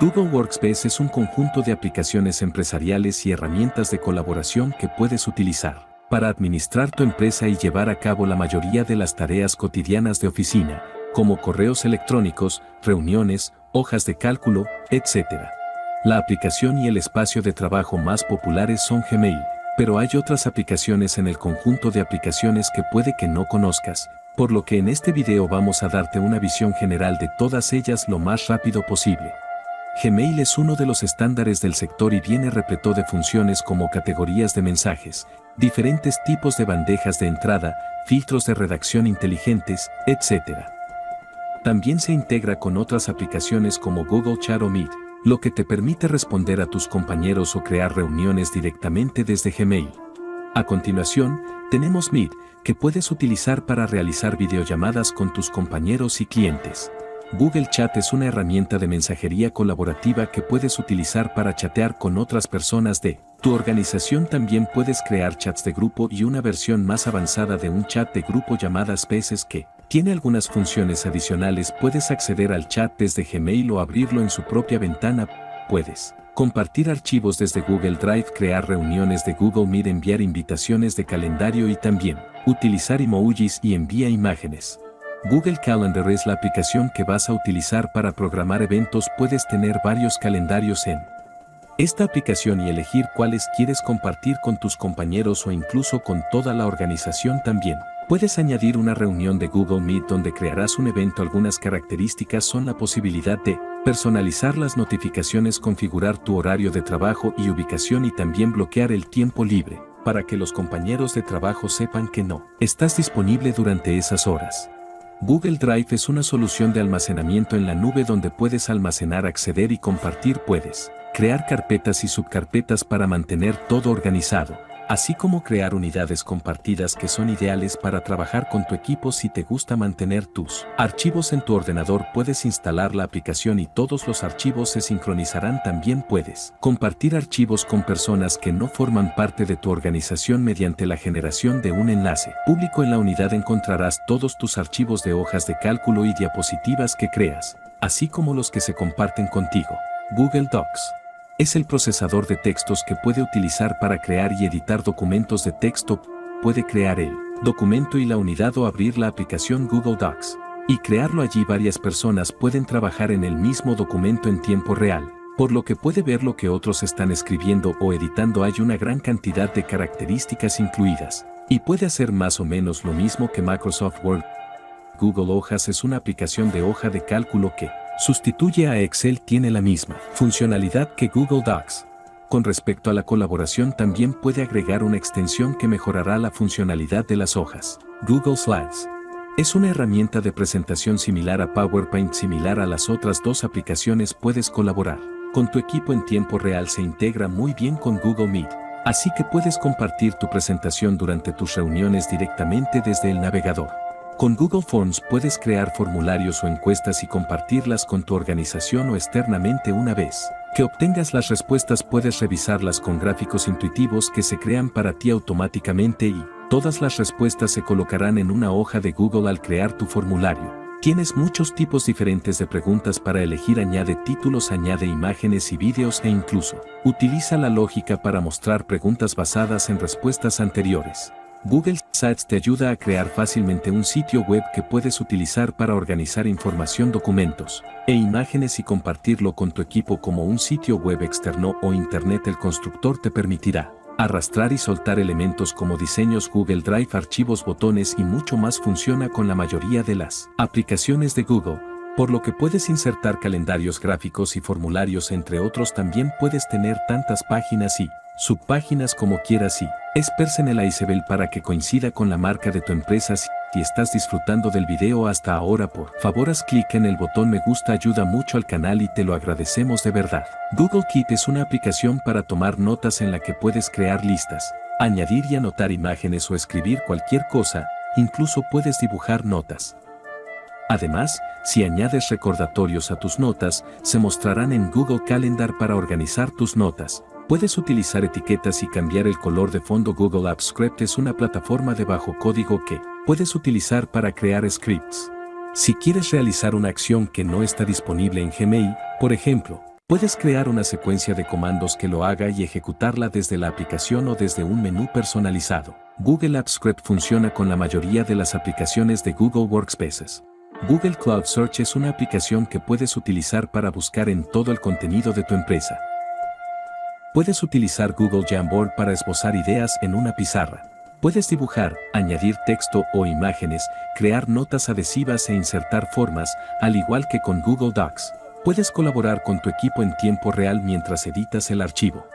Google Workspace es un conjunto de aplicaciones empresariales y herramientas de colaboración que puedes utilizar para administrar tu empresa y llevar a cabo la mayoría de las tareas cotidianas de oficina, como correos electrónicos, reuniones, hojas de cálculo, etc. La aplicación y el espacio de trabajo más populares son Gmail, pero hay otras aplicaciones en el conjunto de aplicaciones que puede que no conozcas, por lo que en este video vamos a darte una visión general de todas ellas lo más rápido posible. Gmail es uno de los estándares del sector y viene repleto de funciones como categorías de mensajes, diferentes tipos de bandejas de entrada, filtros de redacción inteligentes, etc. También se integra con otras aplicaciones como Google Chat o Meet, lo que te permite responder a tus compañeros o crear reuniones directamente desde Gmail. A continuación, tenemos Meet, que puedes utilizar para realizar videollamadas con tus compañeros y clientes. Google Chat es una herramienta de mensajería colaborativa que puedes utilizar para chatear con otras personas de tu organización. También puedes crear chats de grupo y una versión más avanzada de un chat de grupo llamada Spaces que tiene algunas funciones adicionales. Puedes acceder al chat desde Gmail o abrirlo en su propia ventana. Puedes compartir archivos desde Google Drive, crear reuniones de Google Meet, enviar invitaciones de calendario y también utilizar emojis y envía imágenes. Google Calendar es la aplicación que vas a utilizar para programar eventos. Puedes tener varios calendarios en esta aplicación y elegir cuáles quieres compartir con tus compañeros o incluso con toda la organización también. Puedes añadir una reunión de Google Meet donde crearás un evento. Algunas características son la posibilidad de personalizar las notificaciones, configurar tu horario de trabajo y ubicación y también bloquear el tiempo libre para que los compañeros de trabajo sepan que no estás disponible durante esas horas. Google Drive es una solución de almacenamiento en la nube donde puedes almacenar, acceder y compartir. Puedes crear carpetas y subcarpetas para mantener todo organizado así como crear unidades compartidas que son ideales para trabajar con tu equipo si te gusta mantener tus archivos en tu ordenador puedes instalar la aplicación y todos los archivos se sincronizarán también puedes compartir archivos con personas que no forman parte de tu organización mediante la generación de un enlace público en la unidad encontrarás todos tus archivos de hojas de cálculo y diapositivas que creas, así como los que se comparten contigo. Google Docs es el procesador de textos que puede utilizar para crear y editar documentos de texto. Puede crear el documento y la unidad o abrir la aplicación Google Docs. Y crearlo allí varias personas pueden trabajar en el mismo documento en tiempo real, por lo que puede ver lo que otros están escribiendo o editando hay una gran cantidad de características incluidas, y puede hacer más o menos lo mismo que Microsoft Word. Google Hojas es una aplicación de hoja de cálculo que, Sustituye a Excel tiene la misma funcionalidad que Google Docs. Con respecto a la colaboración también puede agregar una extensión que mejorará la funcionalidad de las hojas. Google Slides. Es una herramienta de presentación similar a PowerPoint similar a las otras dos aplicaciones puedes colaborar. Con tu equipo en tiempo real se integra muy bien con Google Meet, así que puedes compartir tu presentación durante tus reuniones directamente desde el navegador. Con Google Forms puedes crear formularios o encuestas y compartirlas con tu organización o externamente una vez que obtengas las respuestas puedes revisarlas con gráficos intuitivos que se crean para ti automáticamente y todas las respuestas se colocarán en una hoja de Google al crear tu formulario. Tienes muchos tipos diferentes de preguntas para elegir, añade títulos, añade imágenes y vídeos e incluso utiliza la lógica para mostrar preguntas basadas en respuestas anteriores. Google Sites te ayuda a crear fácilmente un sitio web que puedes utilizar para organizar información, documentos e imágenes y compartirlo con tu equipo como un sitio web externo o Internet. El constructor te permitirá arrastrar y soltar elementos como diseños Google Drive, archivos, botones y mucho más funciona con la mayoría de las aplicaciones de Google, por lo que puedes insertar calendarios gráficos y formularios entre otros también puedes tener tantas páginas y subpáginas como quieras y es el iceberg para que coincida con la marca de tu empresa si estás disfrutando del video hasta ahora por favor haz clic en el botón me gusta ayuda mucho al canal y te lo agradecemos de verdad. Google Keep es una aplicación para tomar notas en la que puedes crear listas, añadir y anotar imágenes o escribir cualquier cosa, incluso puedes dibujar notas. Además, si añades recordatorios a tus notas, se mostrarán en Google Calendar para organizar tus notas. Puedes utilizar etiquetas y cambiar el color de fondo. Google Apps Script es una plataforma de bajo código que puedes utilizar para crear scripts. Si quieres realizar una acción que no está disponible en Gmail, por ejemplo, Puedes crear una secuencia de comandos que lo haga y ejecutarla desde la aplicación o desde un menú personalizado. Google Apps Script funciona con la mayoría de las aplicaciones de Google Workspaces. Google Cloud Search es una aplicación que puedes utilizar para buscar en todo el contenido de tu empresa. Puedes utilizar Google Jamboard para esbozar ideas en una pizarra. Puedes dibujar, añadir texto o imágenes, crear notas adhesivas e insertar formas, al igual que con Google Docs. Puedes colaborar con tu equipo en tiempo real mientras editas el archivo.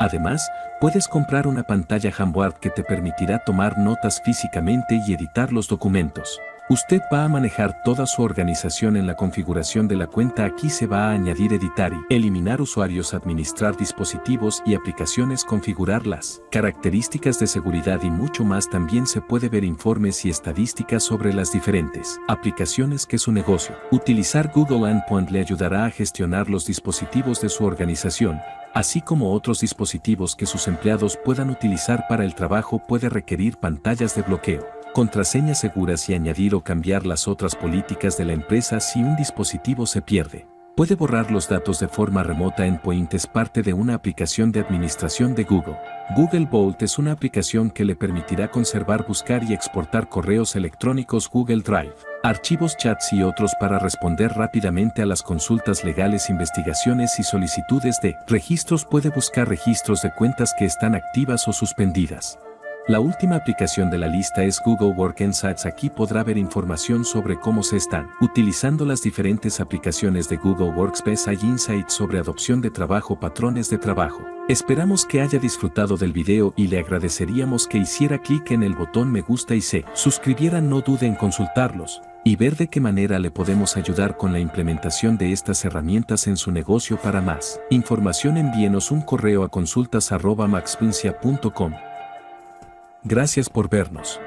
Además, puedes comprar una pantalla Jamboard que te permitirá tomar notas físicamente y editar los documentos. Usted va a manejar toda su organización en la configuración de la cuenta. Aquí se va a añadir editar y eliminar usuarios, administrar dispositivos y aplicaciones, configurar las características de seguridad y mucho más. También se puede ver informes y estadísticas sobre las diferentes aplicaciones que su negocio. Utilizar Google Endpoint le ayudará a gestionar los dispositivos de su organización, así como otros dispositivos que sus empleados puedan utilizar para el trabajo puede requerir pantallas de bloqueo contraseñas seguras y añadir o cambiar las otras políticas de la empresa si un dispositivo se pierde. Puede borrar los datos de forma remota Endpoint es parte de una aplicación de administración de Google. Google Vault es una aplicación que le permitirá conservar, buscar y exportar correos electrónicos Google Drive, archivos chats y otros para responder rápidamente a las consultas legales, investigaciones y solicitudes de registros. Puede buscar registros de cuentas que están activas o suspendidas. La última aplicación de la lista es Google Work Insights. Aquí podrá ver información sobre cómo se están utilizando las diferentes aplicaciones de Google Workspace. Hay insights sobre adopción de trabajo, patrones de trabajo. Esperamos que haya disfrutado del video y le agradeceríamos que hiciera clic en el botón me gusta y se suscribiera. No dude en consultarlos y ver de qué manera le podemos ayudar con la implementación de estas herramientas en su negocio para más. Información envíenos un correo a consultas.maxpincia.com. Gracias por vernos.